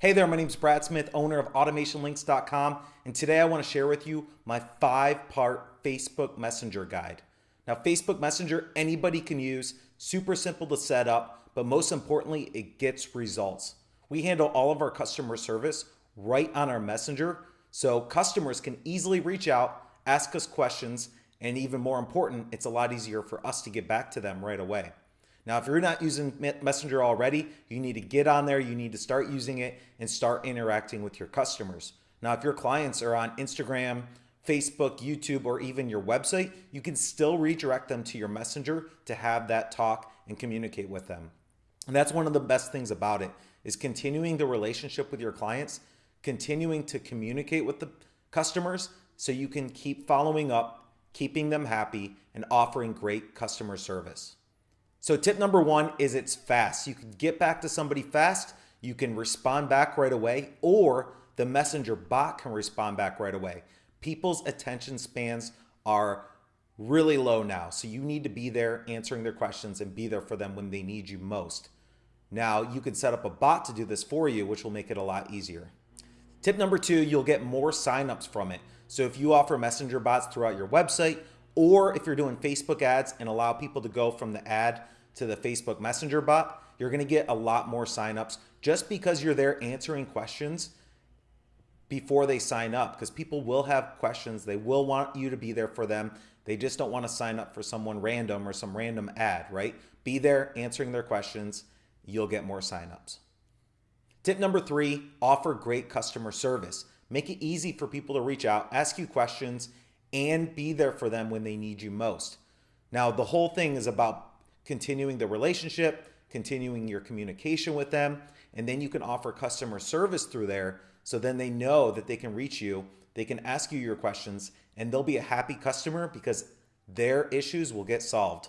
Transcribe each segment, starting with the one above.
Hey there, my name is Brad Smith, owner of AutomationLinks.com, and today I want to share with you my five-part Facebook Messenger guide. Now, Facebook Messenger, anybody can use, super simple to set up, but most importantly, it gets results. We handle all of our customer service right on our Messenger, so customers can easily reach out, ask us questions, and even more important, it's a lot easier for us to get back to them right away. Now, if you're not using Messenger already, you need to get on there, you need to start using it and start interacting with your customers. Now, if your clients are on Instagram, Facebook, YouTube, or even your website, you can still redirect them to your Messenger to have that talk and communicate with them. And that's one of the best things about it is continuing the relationship with your clients, continuing to communicate with the customers so you can keep following up, keeping them happy, and offering great customer service. So tip number one is it's fast. You can get back to somebody fast. You can respond back right away or the messenger bot can respond back right away. People's attention spans are really low now. So you need to be there answering their questions and be there for them when they need you most. Now you can set up a bot to do this for you, which will make it a lot easier. Tip number two, you'll get more signups from it. So if you offer messenger bots throughout your website or if you're doing Facebook ads and allow people to go from the ad to the Facebook Messenger bot, you're going to get a lot more signups just because you're there answering questions before they sign up because people will have questions. They will want you to be there for them. They just don't want to sign up for someone random or some random ad, right? Be there answering their questions. You'll get more signups. Tip number three, offer great customer service. Make it easy for people to reach out, ask you questions, and be there for them when they need you most. Now, the whole thing is about continuing the relationship, continuing your communication with them, and then you can offer customer service through there so then they know that they can reach you, they can ask you your questions, and they'll be a happy customer because their issues will get solved.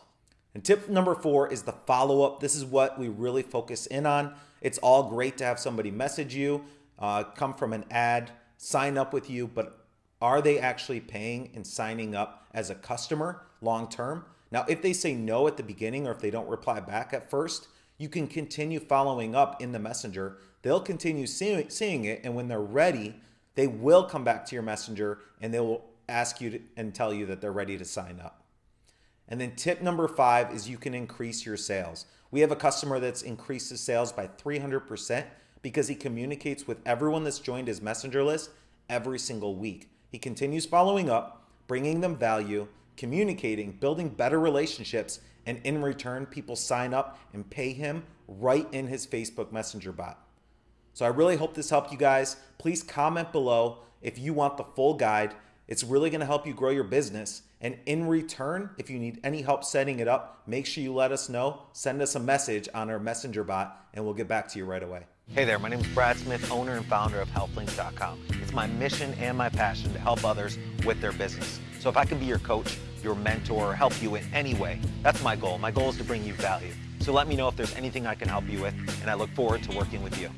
And tip number four is the follow up. This is what we really focus in on. It's all great to have somebody message you, uh, come from an ad, sign up with you, but are they actually paying and signing up as a customer long term? Now, if they say no at the beginning or if they don't reply back at first, you can continue following up in the messenger. They'll continue seeing, seeing it. And when they're ready, they will come back to your messenger and they will ask you to, and tell you that they're ready to sign up. And then tip number five is you can increase your sales. We have a customer that's increased his sales by 300% because he communicates with everyone that's joined his messenger list every single week. He continues following up, bringing them value, communicating, building better relationships, and in return, people sign up and pay him right in his Facebook Messenger bot. So I really hope this helped you guys. Please comment below if you want the full guide. It's really going to help you grow your business. And in return, if you need any help setting it up, make sure you let us know. Send us a message on our messenger bot and we'll get back to you right away. Hey there, my name is Brad Smith, owner and founder of HealthLinks.com. It's my mission and my passion to help others with their business. So if I can be your coach, your mentor, or help you in any way, that's my goal. My goal is to bring you value. So let me know if there's anything I can help you with, and I look forward to working with you.